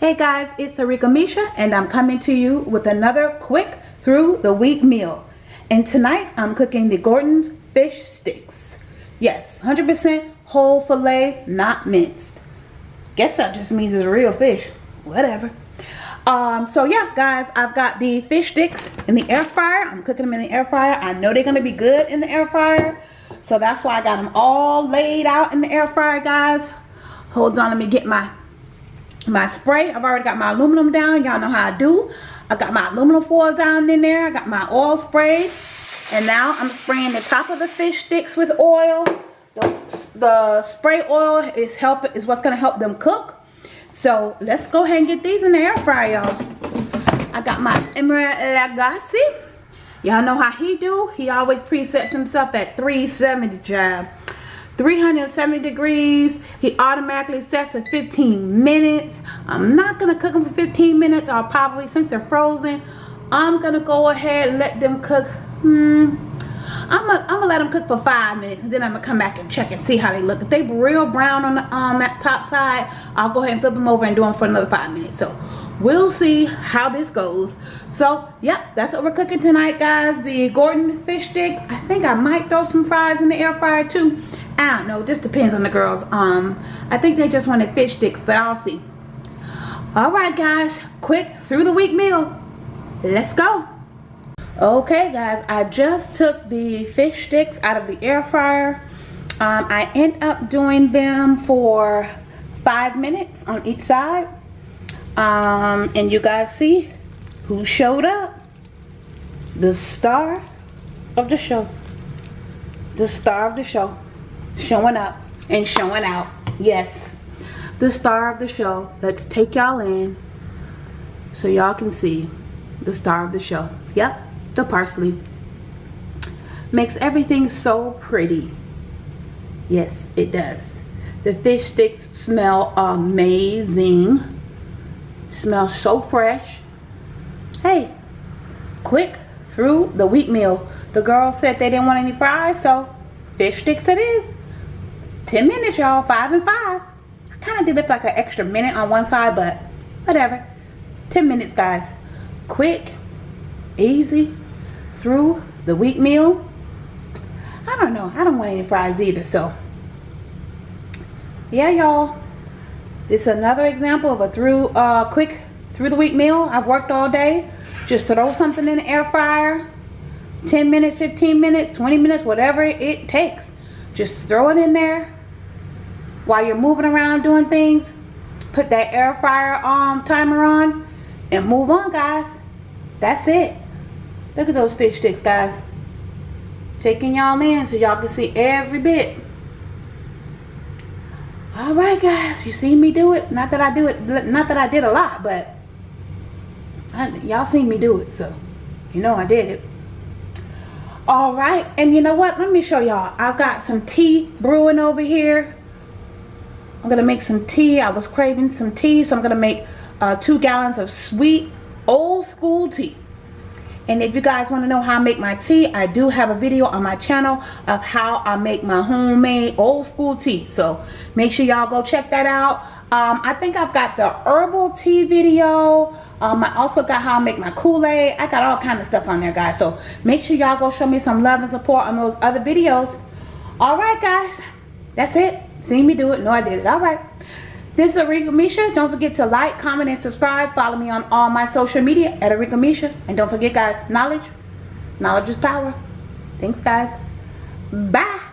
Hey guys, it's Arika Misha and I'm coming to you with another quick through the week meal. And tonight I'm cooking the Gorton's fish sticks. Yes, 100% whole filet, not minced. Guess that just means it's real fish. Whatever. Um, so yeah, guys, I've got the fish sticks in the air fryer. I'm cooking them in the air fryer. I know they're going to be good in the air fryer. So that's why I got them all laid out in the air fryer, guys. Hold on, let me get my my spray. I've already got my aluminum down. Y'all know how I do. I got my aluminum foil down in there. I got my oil sprayed. And now I'm spraying the top of the fish sticks with oil. The, the spray oil is help is what's going to help them cook. So let's go ahead and get these in the air fryer, y'all. I got my Emeril Lagasse. Y'all know how he do. He always presets himself at 370 child. 370 degrees. He automatically sets for 15 minutes. I'm not to cook them for 15 minutes or probably since they're frozen. I'm to go ahead and let them cook. Hmm. I'm gonna, gonna let them cook for five minutes and then I'm gonna come back and check and see how they look. If they real brown on, the, on that top side, I'll go ahead and flip them over and do them for another five minutes. So we'll see how this goes so yeah that's what we're cooking tonight guys the Gorton fish sticks I think I might throw some fries in the air fryer too I don't know just depends on the girls. Um I think they just wanted fish sticks but I'll see. All right guys quick through the week meal. Let's go. Okay guys I just took the fish sticks out of the air fryer. Um, I end up doing them for five minutes on each side. Um, and you guys see who showed up. The star of the show. The star of the show showing up and showing out. Yes. The star of the show let's take y'all in so y'all can see the star of the show. Yep the parsley. Makes everything so pretty. Yes it does. The fish sticks smell amazing. Smells so fresh. Hey, quick through the wheat meal. The girls said they didn't want any fries, so fish sticks it is. 10 minutes, y'all. 5 and 5. I kind of did it like an extra minute on one side, but whatever. 10 minutes, guys. Quick, easy, through the wheat meal. I don't know. I don't want any fries either, so. Yeah, y'all. This is another example of a through uh, quick through the week meal. I've worked all day. Just throw something in the air fryer. 10 minutes, 15 minutes, 20 minutes, whatever it takes. Just throw it in there. While you're moving around doing things, put that air fryer um, timer on and move on guys. That's it. Look at those fish sticks guys. Taking y'all in so y'all can see every bit all right guys you seen me do it not that i do it not that i did a lot but y'all seen me do it so you know i did it all right and you know what let me show y'all i've got some tea brewing over here i'm gonna make some tea i was craving some tea so i'm gonna make uh, two gallons of sweet old school tea and if you guys want to know how I make my tea, I do have a video on my channel of how I make my homemade old school tea. So make sure y'all go check that out. Um, I think I've got the herbal tea video. Um, I also got how I make my Kool-Aid. I got all kind of stuff on there, guys. So make sure y'all go show me some love and support on those other videos. All right, guys. That's it. See me do it. No, I did it. All right. This is Arika Misha. Don't forget to like, comment, and subscribe. Follow me on all my social media at Arika Misha. And don't forget, guys, knowledge. Knowledge is power. Thanks, guys. Bye.